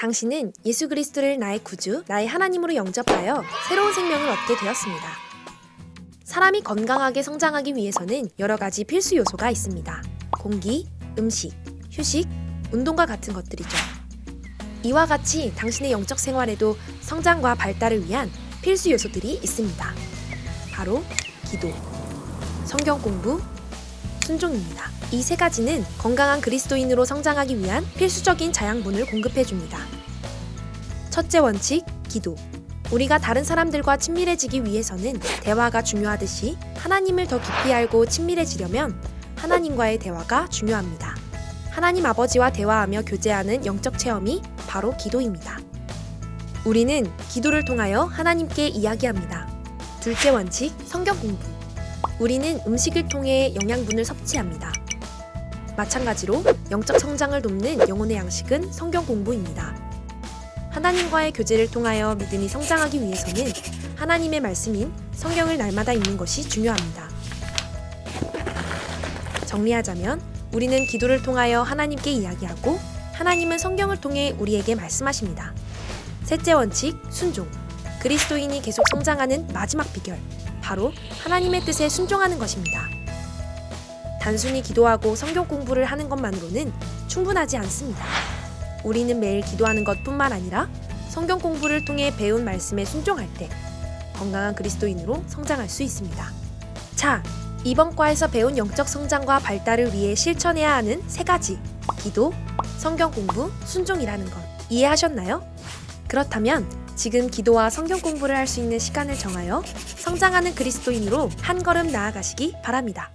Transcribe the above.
당신은 예수 그리스도를 나의 구주, 나의 하나님으로 영접하여 새로운 생명을 얻게 되었습니다. 사람이 건강하게 성장하기 위해서는 여러 가지 필수 요소가 있습니다. 공기, 음식, 휴식, 운동과 같은 것들이죠. 이와 같이 당신의 영적 생활에도 성장과 발달을 위한 필수 요소들이 있습니다. 바로 기도, 성경 공부, 순종입니다. 이 세 가지는 건강한 그리스도인으로 성장하기 위한 필수적인 자양분을 공급해 줍니다. 첫째 원칙, 기도. 우리가 다른 사람들과 친밀해지기 위해서는 대화가 중요하듯이 하나님을 더 깊이 알고 친밀해지려면 하나님과의 대화가 중요합니다. 하나님 아버지와 대화하며 교제하는 영적 체험이 바로 기도입니다. 우리는 기도를 통하여 하나님께 이야기합니다. 둘째 원칙, 성경 공부. 우리는 음식을 통해 영양분을 섭취합니다. 마찬가지로 영적 성장을 돕는 영혼의 양식은 성경 공부입니다. 하나님과의 교제를 통하여 믿음이 성장하기 위해서는 하나님의 말씀인 성경을 날마다 읽는 것이 중요합니다. 정리하자면 우리는 기도를 통하여 하나님께 이야기하고 하나님은 성경을 통해 우리에게 말씀하십니다. 셋째 원칙, 순종. 그리스도인이 계속 성장하는 마지막 비결. 바로 하나님의 뜻에 순종하는 것입니다. 단순히 기도하고 성경 공부를 하는 것만으로는 충분하지 않습니다. 우리는 매일 기도하는 것뿐만 아니라 성경 공부를 통해 배운 말씀에 순종할 때 건강한 그리스도인으로 성장할 수 있습니다. 자, 이번 과에서 배운 영적 성장과 발달을 위해 실천해야 하는 세 가지 기도, 성경 공부, 순종이라는 것 이해하셨나요? 그렇다면 지금 기도와 성경 공부를 할 수 있는 시간을 정하여 성장하는 그리스도인으로 한 걸음 나아가시기 바랍니다.